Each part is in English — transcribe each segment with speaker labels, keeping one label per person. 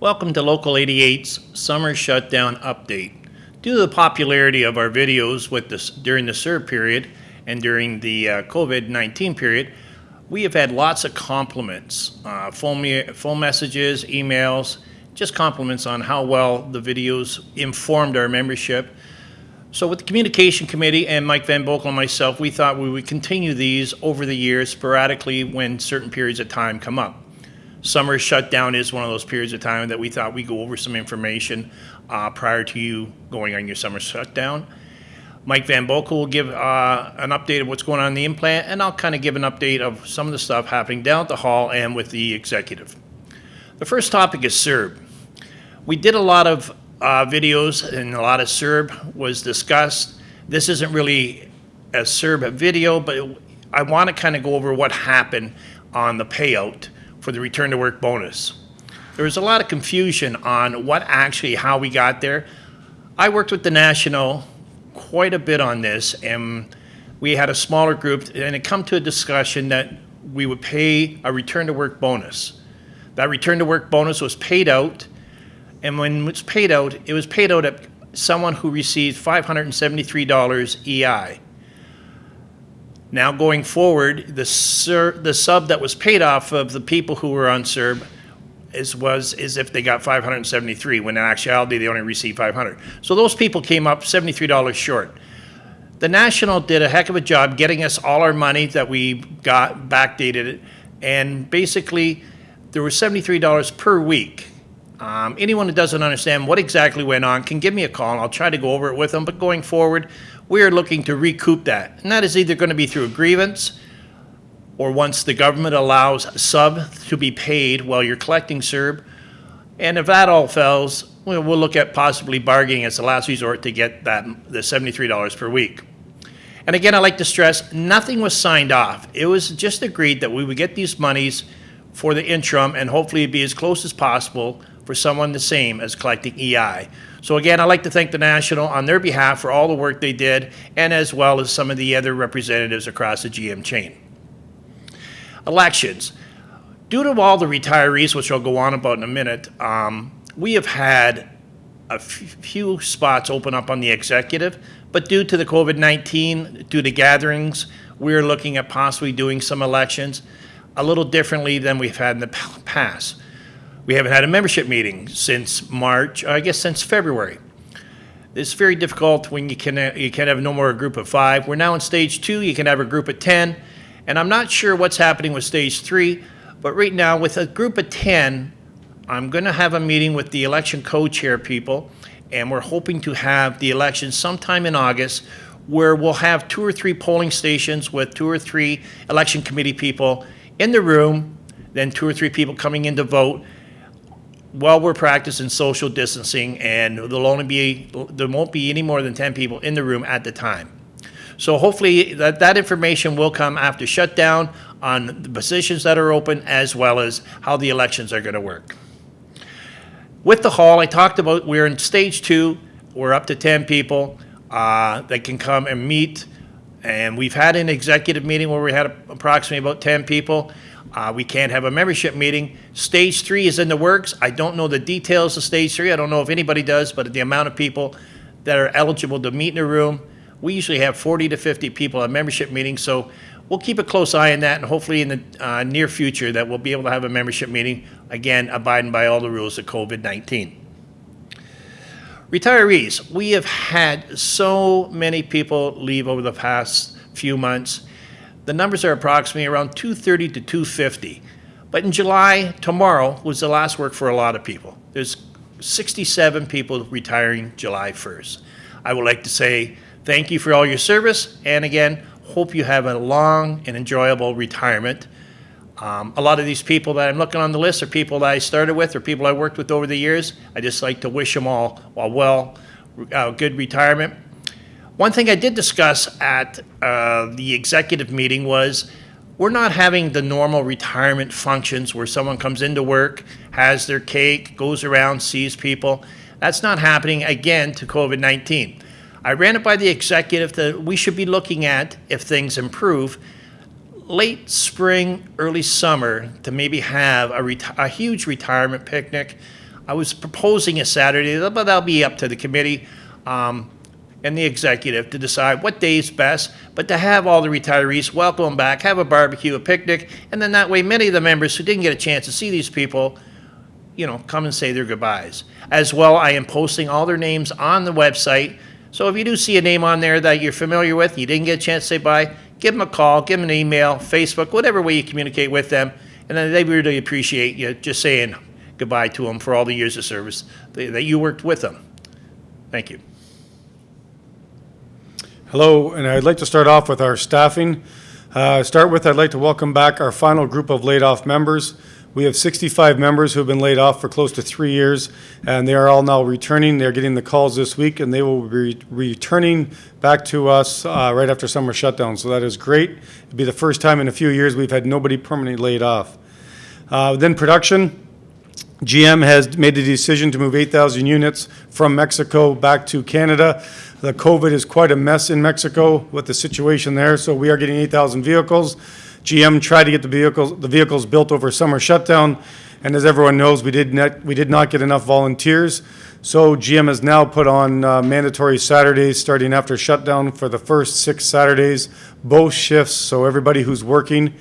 Speaker 1: Welcome to Local 88's Summer Shutdown Update. Due to the popularity of our videos with this, during the CERB period and during the uh, COVID-19 period, we have had lots of compliments, uh, phone, phone messages, emails, just compliments on how well the videos informed our membership. So with the communication committee and Mike Van Boekel and myself, we thought we would continue these over the years sporadically when certain periods of time come up summer shutdown is one of those periods of time that we thought we'd go over some information uh, prior to you going on your summer shutdown. Mike Van Boekel will give uh, an update of what's going on in the implant, and I'll kind of give an update of some of the stuff happening down at the hall and with the executive. The first topic is CERB. We did a lot of uh, videos and a lot of CERB was discussed. This isn't really a CERB video, but I want to kind of go over what happened on the payout for the return to work bonus. There was a lot of confusion on what actually, how we got there. I worked with the National quite a bit on this and we had a smaller group and it come to a discussion that we would pay a return to work bonus. That return to work bonus was paid out and when it was paid out, it was paid out at someone who received $573 EI. Now going forward, the, sur, the sub that was paid off of the people who were on CERB is, was as if they got 573, when in actuality they only received 500. So those people came up $73 short. The National did a heck of a job getting us all our money that we got, backdated it, and basically there was $73 per week. Um, anyone who doesn't understand what exactly went on can give me a call and I'll try to go over it with them. But going forward, we are looking to recoup that. And that is either going to be through a grievance or once the government allows sub to be paid while you're collecting CERB. And if that all fails, we'll, we'll look at possibly bargaining as the last resort to get that the $73 per week. And again, I like to stress, nothing was signed off. It was just agreed that we would get these monies for the interim and hopefully be as close as possible for someone the same as collecting EI. So again, I'd like to thank the National on their behalf for all the work they did and as well as some of the other representatives across the GM chain. Elections. Due to all the retirees, which I'll go on about in a minute, um, we have had a few spots open up on the executive, but due to the COVID-19, due to gatherings, we're looking at possibly doing some elections a little differently than we've had in the past. We haven't had a membership meeting since March, I guess since February. It's very difficult when you can uh, you can have no more a group of five. We're now in stage two. You can have a group of ten, and I'm not sure what's happening with stage three. But right now, with a group of ten, I'm going to have a meeting with the election co-chair people, and we're hoping to have the election sometime in August, where we'll have two or three polling stations with two or three election committee people in the room, then two or three people coming in to vote while we're practicing social distancing and there'll only be there won't be any more than 10 people in the room at the time. So hopefully that that information will come after shutdown on the positions that are open as well as how the elections are going to work. With the hall i talked about we're in stage two we're up to 10 people uh, that can come and meet and we've had an executive meeting where we had approximately about 10 people uh, we can't have a membership meeting. Stage three is in the works. I don't know the details of stage three. I don't know if anybody does, but the amount of people that are eligible to meet in a room, we usually have 40 to 50 people at membership meetings. So we'll keep a close eye on that, and hopefully in the uh, near future that we'll be able to have a membership meeting, again, abiding by all the rules of COVID-19. Retirees, we have had so many people leave over the past few months the numbers are approximately around 230 to 250. But in July, tomorrow was the last work for a lot of people. There's 67 people retiring July 1st. I would like to say thank you for all your service, and again, hope you have a long and enjoyable retirement. Um, a lot of these people that I'm looking on the list are people that I started with or people I worked with over the years. I just like to wish them all a well, uh, good retirement. One thing I did discuss at uh, the executive meeting was we're not having the normal retirement functions where someone comes into work, has their cake, goes around, sees people. That's not happening again to COVID-19. I ran it by the executive that we should be looking at, if things improve, late spring, early summer to maybe have a, a huge retirement picnic I was proposing a Saturday, but that'll be up to the committee um, and the executive to decide what day is best. But to have all the retirees, welcome back, have a barbecue, a picnic, and then that way many of the members who didn't get a chance to see these people, you know, come and say their goodbyes. As well, I am posting all their names on the website. So if you do see a name on there that you're familiar with, you didn't get a chance to say bye, give them a call, give them an email, Facebook, whatever way you communicate with them. And then they really appreciate you just saying goodbye to them for all the years of service that you worked with them. Thank you.
Speaker 2: Hello, and I'd like to start off with our staffing. Uh, Start with, I'd like to welcome back our final group of laid-off members. We have 65 members who have been laid off for close to three years, and they are all now returning. They're getting the calls this week, and they will be returning back to us uh, right after summer shutdown. So that is great. It'll be the first time in a few years we've had nobody permanently laid off. Uh, Then production, GM has made the decision to move 8,000 units from Mexico back to Canada. The COVID is quite a mess in Mexico with the situation there, so we are getting 8,000 vehicles. GM tried to get the vehicles, the vehicles built over summer shutdown, and as everyone knows, we did not, we did not get enough volunteers. So GM has now put on uh, mandatory Saturdays starting after shutdown for the first six Saturdays, both shifts, so everybody who's working.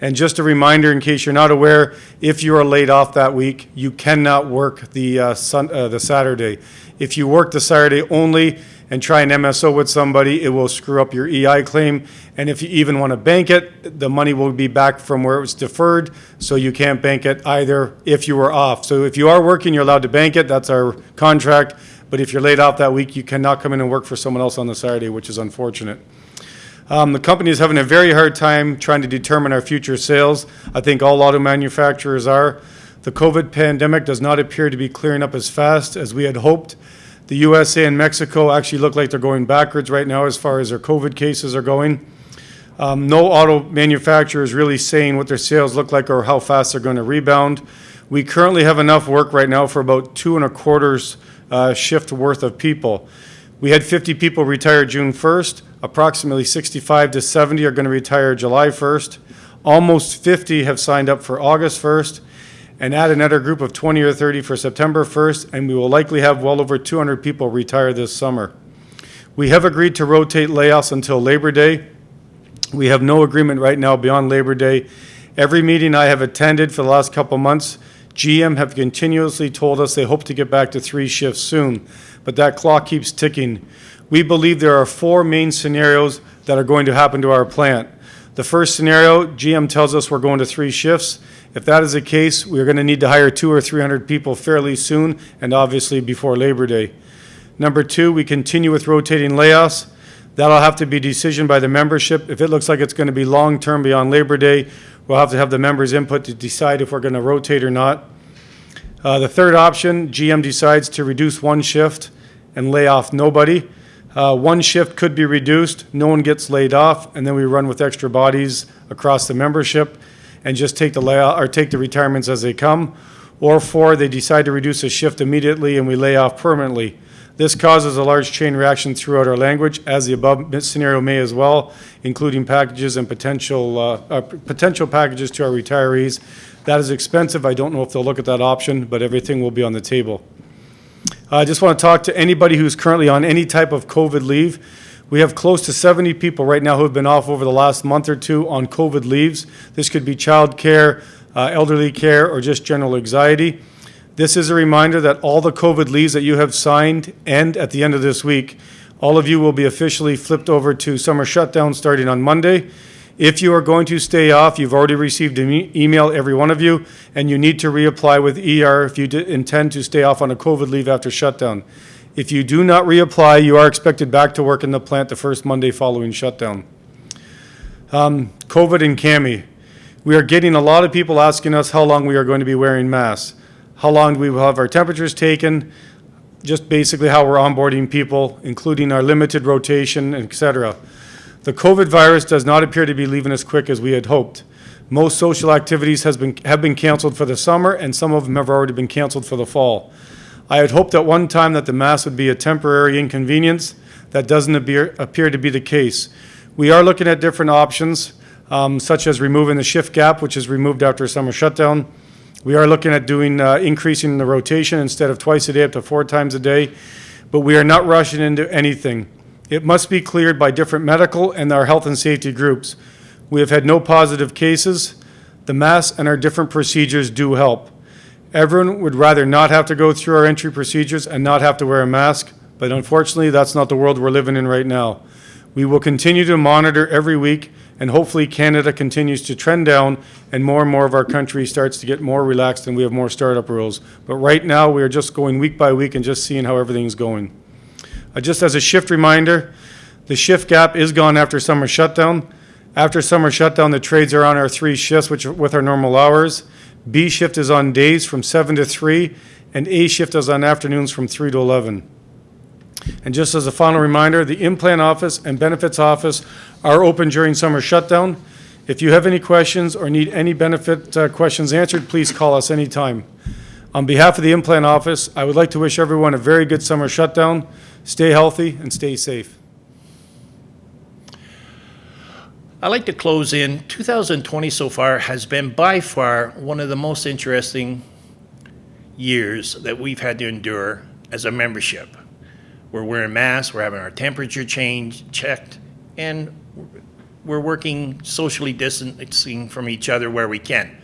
Speaker 2: And just a reminder, in case you're not aware, if you are laid off that week, you cannot work the uh, Sun, uh, the Saturday. If you work the Saturday only and try an MSO with somebody, it will screw up your EI claim. And if you even want to bank it, the money will be back from where it was deferred, so you can't bank it either if you were off. So if you are working, you're allowed to bank it, that's our contract. But if you're laid off that week, you cannot come in and work for someone else on the Saturday, which is unfortunate. Um, the company is having a very hard time trying to determine our future sales. I think all auto manufacturers are. The COVID pandemic does not appear to be clearing up as fast as we had hoped. The USA and Mexico actually look like they're going backwards right now as far as their COVID cases are going. Um, no auto manufacturer is really saying what their sales look like or how fast they're going to rebound. We currently have enough work right now for about two and a quarters uh, shift worth of people. We had 50 people retire June 1st. Approximately 65 to 70 are going to retire July 1st. Almost 50 have signed up for August 1st, and add another group of 20 or 30 for September 1st, and we will likely have well over 200 people retire this summer. We have agreed to rotate layoffs until Labor Day. We have no agreement right now beyond Labor Day. Every meeting I have attended for the last couple months, GM have continuously told us they hope to get back to three shifts soon, but that clock keeps ticking. We believe there are four main scenarios that are going to happen to our plant. The first scenario, GM tells us we're going to three shifts. If that is the case, we're going to need to hire two or 300 people fairly soon, and obviously before Labor Day. Number two, we continue with rotating layoffs. That'll have to be decision by the membership. If it looks like it's going to be long-term beyond Labor Day, we'll have to have the members' input to decide if we're going to rotate or not. Uh, The third option, GM decides to reduce one shift and lay off nobody. Uh, One shift could be reduced, no one gets laid off, and then we run with extra bodies across the membership and just take the layout, or take the retirements as they come. Or four, they decide to reduce a shift immediately and we lay off permanently. This causes a large chain reaction throughout our language, as the above scenario may as well, including packages and potential, uh, uh, potential packages to our retirees. That is expensive. I don't know if they'll look at that option, but everything will be on the table. I just want to talk to anybody who's currently on any type of COVID leave. We have close to 70 people right now who have been off over the last month or two on COVID leaves. This could be child care, uh, elderly care, or just general anxiety. This is a reminder that all the COVID leaves that you have signed end at the end of this week. All of you will be officially flipped over to summer shutdown starting on Monday. If you are going to stay off, you've already received an e- email, every one of you, and you need to reapply with ER if you intend to stay off on a COVID leave after shutdown. If you do not reapply, you are expected back to work in the plant the first Monday following shutdown. Um, COVID and CAMI. We are getting a lot of people asking us how long we are going to be wearing masks. How long we will have our temperatures taken, just basically how we're onboarding people, including our limited rotation, et cetera. The COVID virus does not appear to be leaving as quick as we had hoped. Most social activities has been, have been canceled for the summer, and some of them have already been canceled for the fall. I had hoped at one time that the mask would be a temporary inconvenience. That doesn't appear, appear to be the case. We are looking at different options, um, such as removing the shift gap, which is removed after a summer shutdown. We are looking at doing, uh, increasing the rotation instead of twice a day up to four times a day, but we are not rushing into anything. It must be cleared by different medical and our health and safety groups. We have had no positive cases. The masks and our different procedures do help. Everyone would rather not have to go through our entry procedures and not have to wear a mask, but unfortunately, that's not the world we're living in right now. We will continue to monitor every week, and hopefully Canada continues to trend down and more and more of our country starts to get more relaxed and we have more startup rules. But right now, we are just going week by week and just seeing how everything's going. Uh, Just as a shift reminder, the shift gap is gone after summer shutdown. After summer shutdown, the trades are on our three shifts, which are with our normal hours. B shift is on days from seven to three, and A shift is on afternoons from three to eleven. And just as a final reminder, the implant office and benefits office are open during summer shutdown. If you have any questions or need any benefit uh, questions answered, please call us anytime. On behalf of the implant office, I would like to wish everyone a very good summer shutdown. Stay healthy and stay safe.
Speaker 1: I'd like to close in. 2020 so far has been by far one of the most interesting years that we've had to endure as a membership. We're wearing masks, we're having our temperature change checked, and we're working socially distancing from each other where we can.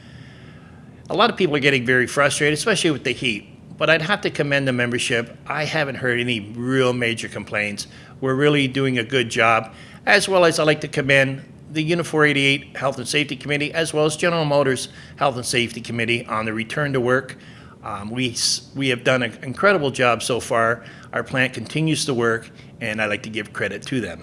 Speaker 1: A lot of people are getting very frustrated, especially with the heat. But I'd have to commend the membership. I haven't heard any real major complaints. We're really doing a good job, as well as I'd like to commend the Unifor 88 Health and Safety Committee, as well as General Motors Health and Safety Committee on the return to work. Um, we, we have done an incredible job so far. Our plant continues to work, and I'd like to give credit to them.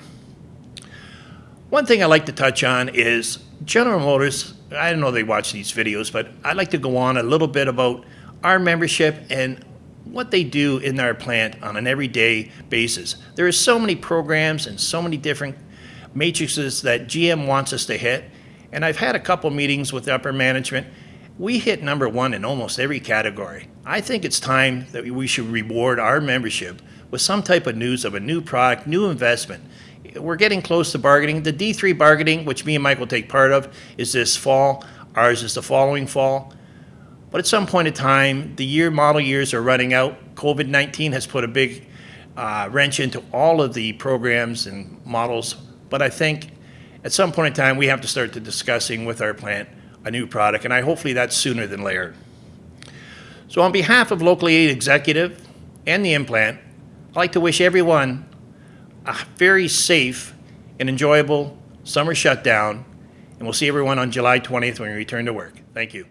Speaker 1: One thing I'd like to touch on is General Motors. I don't know they watch these videos, but I'd like to go on a little bit about our membership and what they do in our plant on an everyday basis. There are so many programs and so many different matrices that GM wants us to hit. And I've had a couple meetings with upper management. We hit number one in almost every category. I think it's time that we should reward our membership with some type of news of a new product, new investment. We're getting close to bargaining. The D3 bargaining, which me and Mike will take part of, is this fall. Ours is the following fall. But at some point in time, the year model years are running out. COVID 19 has put a big uh, wrench into all of the programs and models. But I think at some point in time, we have to start to discussing with our plant a new product, and I hopefully that's sooner than later. So, on behalf of Local 88 Executive and the implant, I'd like to wish everyone a very safe and enjoyable summer shutdown, and we'll see everyone on July 20th when we return to work. Thank you.